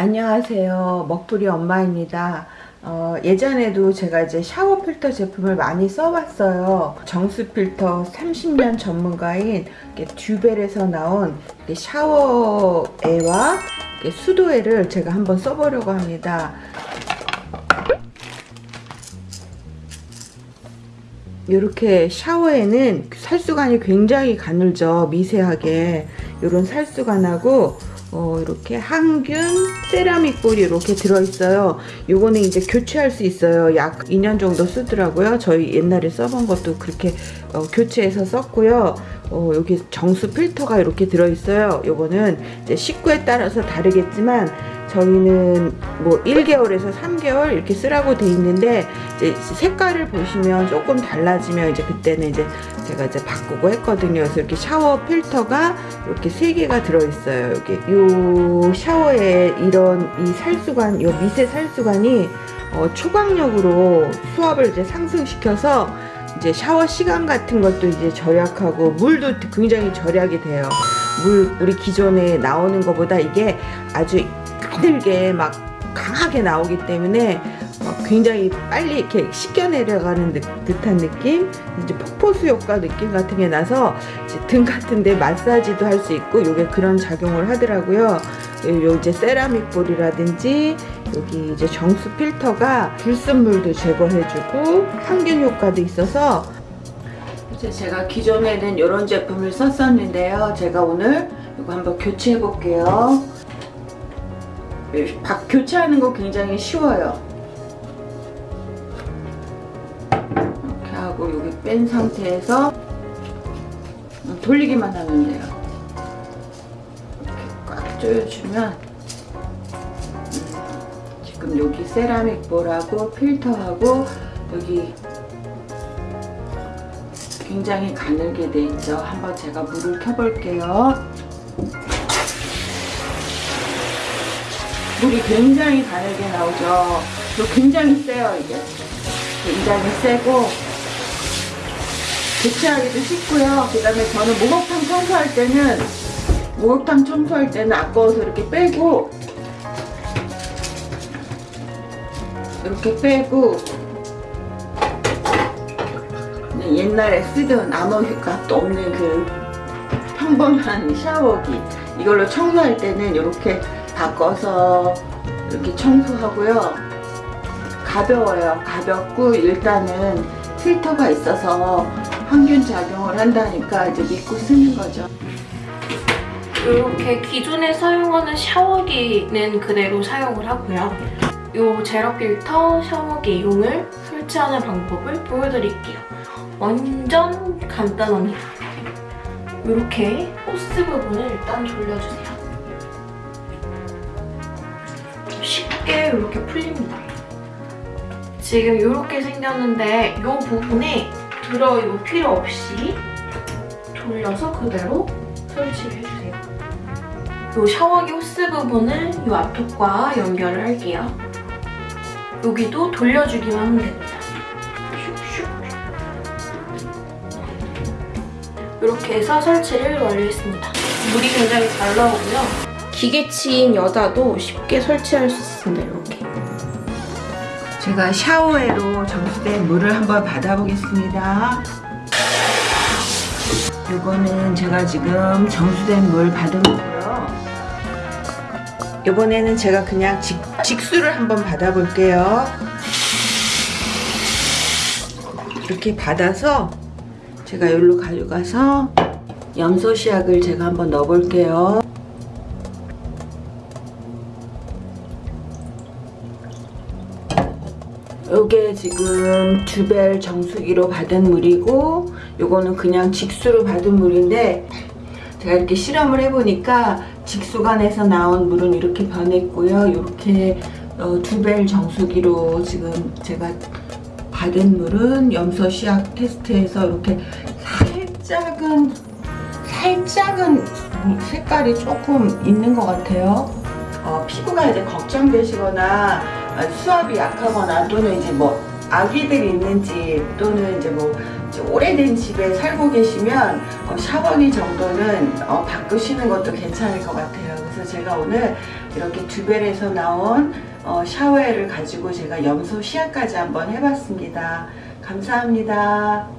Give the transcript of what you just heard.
안녕하세요. 먹부리 엄마입니다. 어, 예전에도 제가 이제 샤워 필터 제품을 많이 써봤어요. 정수 필터 30년 전문가인 듀벨에서 나온 이렇게 수도에를 제가 한번 써보려고 합니다. 이렇게 샤워에는 살수관이 굉장히 가늘죠. 미세하게. 이런 살수관하고 어, 이렇게 항균 세라믹 볼이 이렇게 들어있어요. 요거는 이제 교체할 수 있어요. 약 2년 정도 쓰더라고요. 저희 옛날에 써본 것도 그렇게 어, 교체해서 썼고요. 어, 여기 정수 필터가 이렇게 들어있어요. 요거는 이제 식구에 따라서 다르겠지만 저희는 뭐 1개월에서 3개월 이렇게 쓰라고 돼 있는데 이제 색깔을 보시면 조금 달라지면 이제 그때는 이제 제가 이제 바꾸고 했거든요. 그래서 이렇게 샤워 필터가 이렇게 세 개가 들어 있어요. 여기 요 샤워에 이런 이 살수관, 요 미세 살수관이 어, 초강력으로 수압을 이제 상승시켜서 이제 샤워 시간 같은 것도 이제 절약하고 물도 굉장히 절약이 돼요. 물 우리 기존에 나오는 것보다 이게 아주 가늘게 막 강하게 나오기 때문에 굉장히 빨리 이렇게 씻겨 내려가는 듯한 느낌? 이제 폭포수 효과 느낌 같은 게 나서 등 같은데 마사지도 할 수 있고 요게 그런 작용을 하더라고요. 요 이제 세라믹 볼이라든지 여기 이제 정수 필터가 불순물도 제거해주고 항균 효과도 있어서 제가 기존에는 이런 제품을 썼었는데요. 제가 오늘 이거 한번 교체해 볼게요 박 교체하는 거 굉장히 쉬워요. 이렇게 하고 여기 뺀 상태에서 돌리기만 하면 돼요. 이렇게 꽉 조여주면 음, 지금 여기 세라믹 볼하고 필터하고 여기 굉장히 가늘게 돼 있죠. 한번 제가 물을 켜볼게요. 물이 굉장히 가늘게 나오죠. 또 굉장히 세요 이게. 굉장히 세고 교체하기도 쉽고요. 그 다음에 저는 목욕탕 청소할 때는 목욕탕 청소할 때는 아까워서 이렇게 빼고 이렇게 빼고 네, 옛날에 쓰던 아무 효과도 없는 그 평범한 샤워기 이걸로 청소할 때는 이렇게 바꿔서 이렇게 청소하고요. 가벼워요. 가볍고 일단은 필터가 있어서 항균 작용을 한다니까 이제 믿고 쓰는 거죠. 이렇게 기존에 사용하는 샤워기는 그대로 사용을 하고요. 이 제로 필터 샤워기 용을 설치하는 방법을 보여드릴게요. 완전 간단합니다. 이렇게 호스 부분을 일단 돌려주세요. 쉽게 이렇게 풀립니다. 지금 이렇게 생겼는데 이 부분에 드라이브 필요 없이 돌려서 그대로 설치를 해주세요. 이 샤워기 호스 부분을 이 앞쪽과 연결을 할게요. 여기도 돌려주기만 하면 됩니다. 이렇게 해서 설치를 완료했습니다. 물이 굉장히 잘 나오고요. 기계치인 여자도 쉽게 설치할 수 있습니다. 이렇게. 제가 샤워에로 정수된 물을 한번 받아보겠습니다. 이거는 제가 지금 정수된 물 받은 거고요. 이번에는 제가 그냥 직, 직수를 한번 받아볼게요. 이렇게 받아서 제가 여기로 가져가서 염소 시약을 제가 한번 넣어볼게요. 요게 지금 주벨 정수기로 받은 물이고 요거는 그냥 직수로 받은 물인데 제가 이렇게 실험을 해보니까 직수관에서 나온 물은 이렇게 변했고요 이렇게 어, 두벨 정수기로 지금 제가 받은 물은 염소 시약 테스트에서 이렇게 살짝은 살짝은 색깔이 조금 있는 것 같아요. 어, 피부가 이제 걱정되시거나 아, 수압이 약하거나 또는 이제 뭐 아기들이 있는 집 또는 이제 뭐 오래된 집에 살고 계시면 어, 샤워기 정도는 어, 바꾸시는 것도 괜찮을 것 같아요. 그래서 제가 오늘 이렇게 듀벨에서 나온 어, 샤워회를 가지고 제가 염소 시야까지 한번 해봤습니다. 감사합니다.